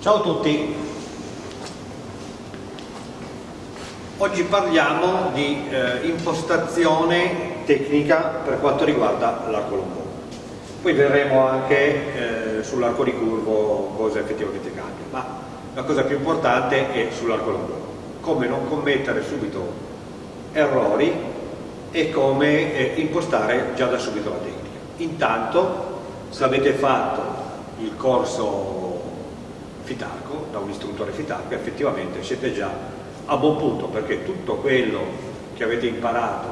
Ciao a tutti, oggi parliamo di eh, impostazione tecnica per quanto riguarda l'arco longo. Poi vedremo anche eh, sull'arco di curvo cosa effettivamente cambia, ma la cosa più importante è sull'arco longo, come non commettere subito errori e come eh, impostare già da subito la tecnica. Intanto, se avete fatto il corso Fitarco, da un istruttore Fitarco, effettivamente siete già a buon punto, perché tutto quello che avete imparato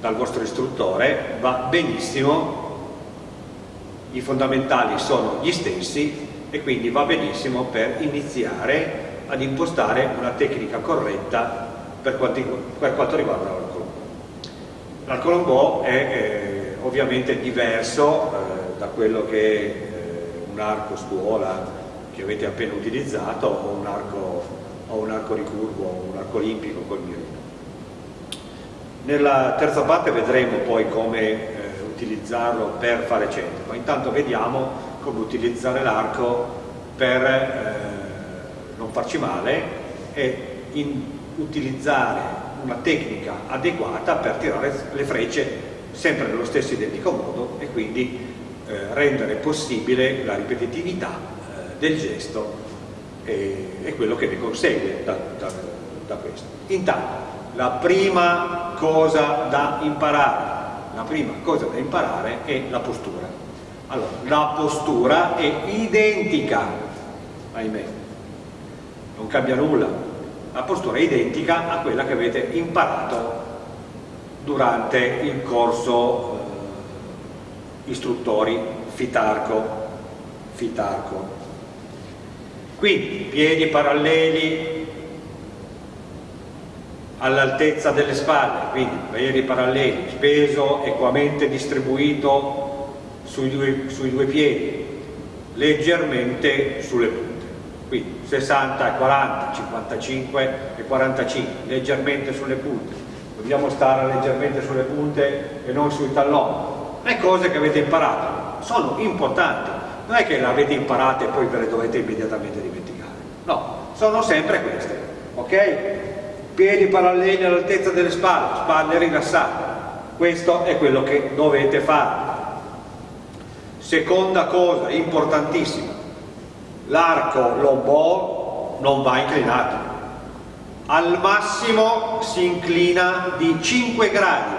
dal vostro istruttore va benissimo, i fondamentali sono gli stessi e quindi va benissimo per iniziare ad impostare una tecnica corretta per, quanti, per quanto riguarda. L'arco longo è eh, ovviamente diverso eh, da quello che eh, un arco scuola che avete appena utilizzato o un arco, o un arco ricurvo o un arco olimpico col mirino. Nella terza parte vedremo poi come eh, utilizzarlo per fare centro, ma intanto vediamo come utilizzare l'arco per eh, non farci male e in, utilizzare una tecnica adeguata per tirare le frecce sempre nello stesso identico modo e quindi eh, rendere possibile la ripetitività del gesto e, e, quello che ne consegue da, da, da questo. Intanto, la prima cosa da imparare, la prima cosa da imparare è la postura. Allora, la postura è identica, ahimè, non cambia nulla, la postura è identica a quella che avete imparato durante il corso eh, istruttori Fitarco, Fitarco. Quindi piedi paralleli all'altezza delle spalle, quindi piedi paralleli, peso equamente distribuito sui due, sui due piedi, leggermente sulle punte, quindi 60 e 40, 55 e 45, leggermente sulle punte, dobbiamo stare leggermente sulle punte e non sui talloni. Le cose che avete imparato sono importanti, non è che le avete imparate e poi ve le dovete immediatamente dimenticare, no, sono sempre queste, ok? Piedi paralleli all'altezza delle spalle, spalle rilassate, questo è quello che dovete fare. Seconda cosa importantissima, l'arco lombò non va inclinato, al massimo si inclina di 5 gradi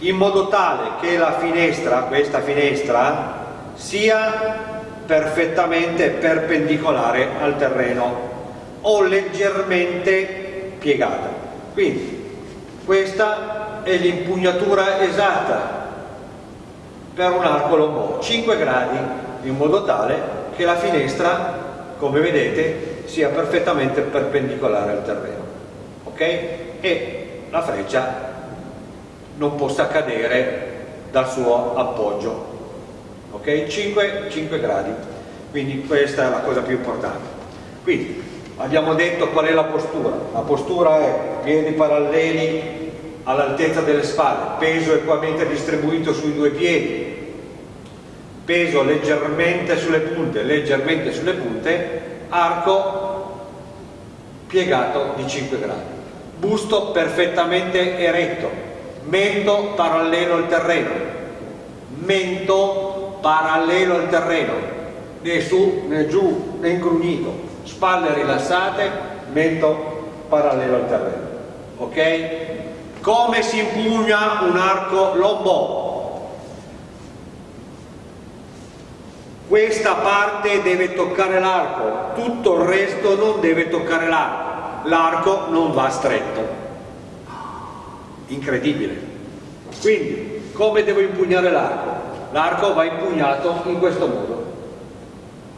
in modo tale che la finestra, questa finestra, sia perfettamente perpendicolare al terreno o leggermente piegata. Quindi questa è l'impugnatura esatta per un arco lombò, 5 gradi in modo tale che la finestra, come vedete, sia perfettamente perpendicolare al terreno ok? e la freccia non possa cadere dal suo appoggio ok? 5, 5 gradi. Quindi questa è la cosa più importante. Quindi abbiamo detto qual è la postura. La postura è piedi paralleli all'altezza delle spalle. Peso equamente distribuito sui due piedi. Peso leggermente sulle punte leggermente sulle punte. Arco piegato di 5 gradi, busto perfettamente eretto, mento parallelo al terreno, mento parallelo al terreno, né su né giù né ingrugnito, spalle rilassate, mento parallelo al terreno. Ok? Come si impugna un arco lombò? questa parte deve toccare l'arco, tutto il resto non deve toccare l'arco, l'arco non va stretto. Incredibile. Quindi, come devo impugnare l'arco? L'arco va impugnato in questo modo.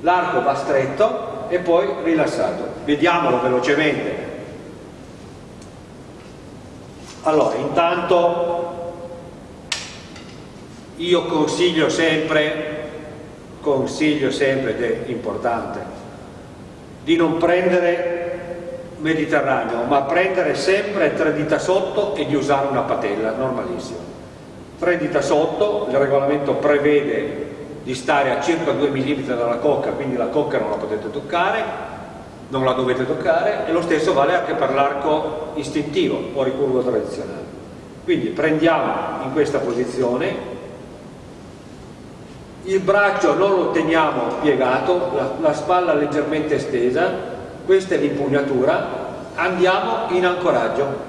L'arco va stretto e poi rilassato. Vediamolo velocemente. Allora, intanto io consiglio sempre consiglio sempre ed è importante di non prendere Mediterraneo ma prendere sempre tre dita sotto e di usare una patella normalissimo tre dita sotto il regolamento prevede di stare a circa 2 mm dalla cocca, quindi la cocca non la potete toccare, non la dovete toccare, e lo stesso vale anche per l'arco istintivo o ricurvo tradizionale. Quindi prendiamo in questa posizione, il braccio non lo teniamo piegato, la, la spalla leggermente estesa, questa è l'impugnatura, andiamo in ancoraggio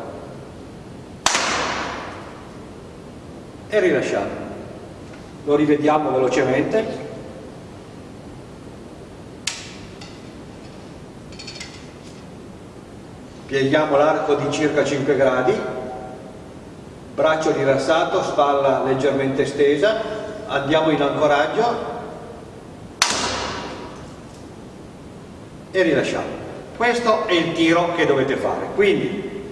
e rilasciamo lo rivediamo velocemente. Pieghiamo l'arco di circa 5 gradi. Braccio rilassato, spalla leggermente stesa. Andiamo in ancoraggio. E rilasciamo. Questo è il tiro che dovete fare. Quindi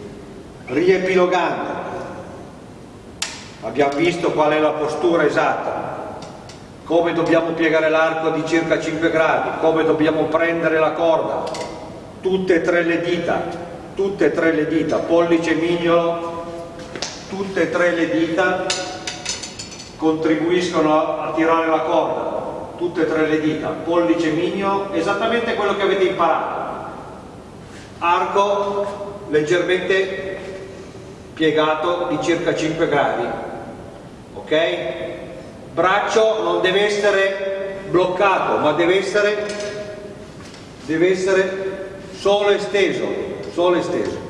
riepilogando abbiamo visto qual è la postura esatta, come dobbiamo piegare l'arco di circa 5 gradi, come dobbiamo prendere la corda, tutte e tre le dita, tutte e tre le dita, pollice mignolo, tutte e tre le dita contribuiscono a, tirare la corda, tutte e tre le dita, pollice mignolo, esattamente quello che avete imparato. Arco leggermente piegato di circa 5 gradi, ok? Braccio non deve essere bloccato, ma deve essere, deve essere solo esteso, solo esteso.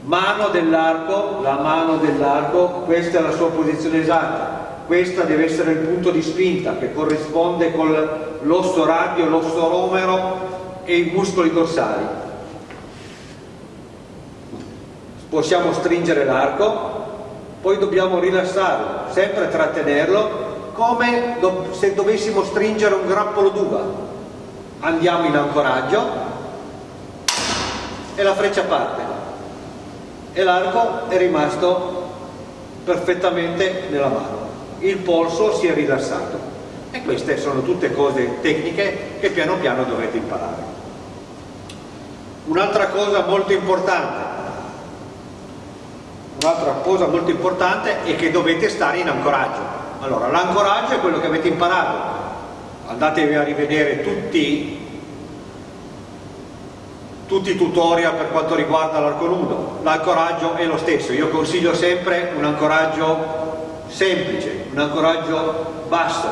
Mano dell'arco, la mano dell'arco, questa è la sua posizione esatta, questa deve essere il punto di spinta che corrisponde con l'osso radio, l'osso romero e i muscoli dorsali. Possiamo stringere l'arco, poi dobbiamo rilassarlo, sempre trattenerlo, come se dovessimo stringere un grappolo d'uva. Andiamo in ancoraggio e la freccia parte e l'arco è rimasto perfettamente nella mano. Il polso si è rilassato e queste sono tutte cose tecniche che piano piano dovrete imparare. Un'altra cosa molto importante Un'altra cosa molto importante è che dovete stare in ancoraggio. Allora, l'ancoraggio è quello che avete imparato. Andatevi a rivedere tutti, tutti i tutorial per quanto riguarda l'arco nudo. L'ancoraggio è lo stesso. Io consiglio sempre un ancoraggio semplice, un ancoraggio basso,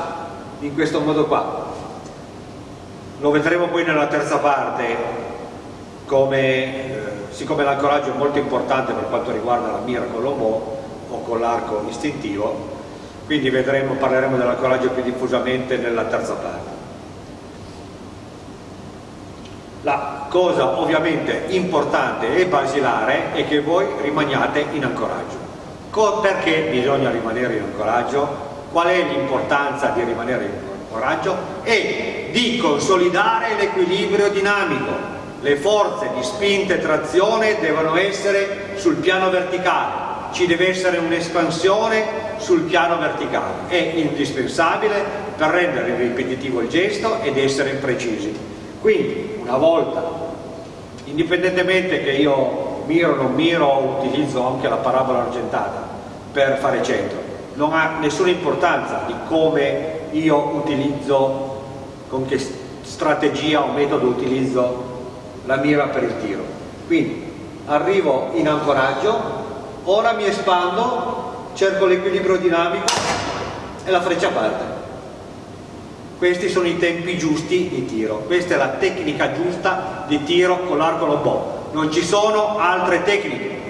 in questo modo qua. Lo vedremo poi nella terza parte come eh, siccome l'ancoraggio è molto importante per quanto riguarda la mira con l'omo o con l'arco istintivo, quindi vedremo, parleremo dell'ancoraggio più diffusamente nella terza parte. La cosa ovviamente importante e basilare è che voi rimaniate in ancoraggio. Perché bisogna rimanere in ancoraggio? Qual è l'importanza di rimanere in ancoraggio? È di consolidare l'equilibrio dinamico le forze di spinta e trazione devono essere sul piano verticale, ci deve essere un'espansione sul piano verticale, è indispensabile per rendere ripetitivo il gesto ed essere precisi. Quindi una volta, indipendentemente che io miro o non miro, utilizzo anche la parabola argentata per fare centro, non ha nessuna importanza di come io utilizzo, con che strategia o metodo utilizzo la mira per il tiro. Quindi arrivo in ancoraggio, ora mi espando, cerco l'equilibrio dinamico e la freccia parte. Questi sono i tempi giusti di tiro, questa è la tecnica giusta di tiro con l'arco lombò. Non ci sono altre tecniche,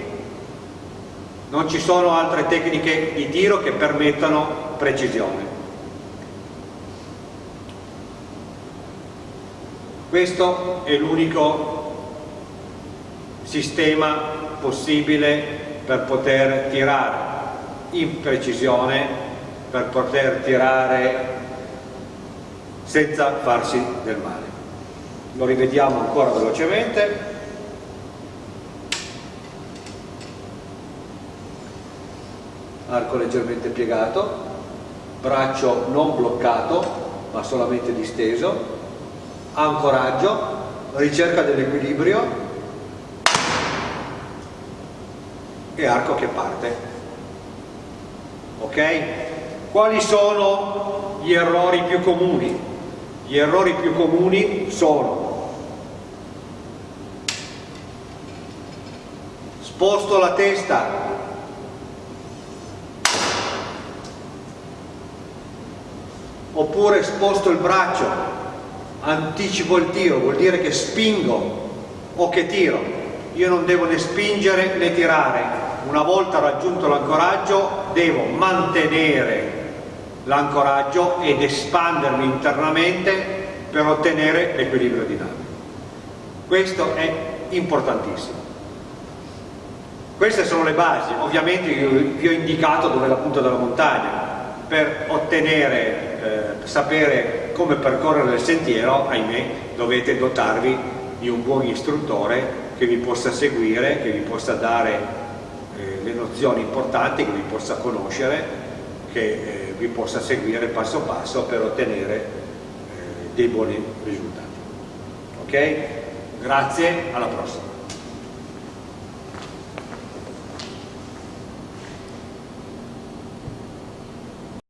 non ci sono altre tecniche di tiro che permettano precisione. Questo è l'unico sistema possibile per poter tirare in precisione, per poter tirare senza farsi del male. Lo rivediamo ancora velocemente. Arco leggermente piegato, braccio non bloccato ma solamente disteso, ancoraggio, ricerca dell'equilibrio e arco che parte. Ok? Quali sono gli errori più comuni. Gli errori più comuni sono sposto la testa oppure sposto il braccio anticipo il tiro vuol dire che spingo o che tiro. Io non devo né spingere né tirare. Una volta raggiunto l'ancoraggio devo mantenere l'ancoraggio ed espandermi internamente per ottenere l'equilibrio dinamico questo è importantissimo. Queste sono le basi, ovviamente vi ho indicato dove è la punta della montagna. Per ottenere, eh, sapere come percorrere il sentiero, ahimè, dovete dotarvi di un buon istruttore che vi possa seguire, che vi possa dare eh, le nozioni importanti, che vi possa conoscere, che eh, vi possa seguire passo passo per ottenere eh, dei buoni risultati. Ok? Grazie, alla prossima.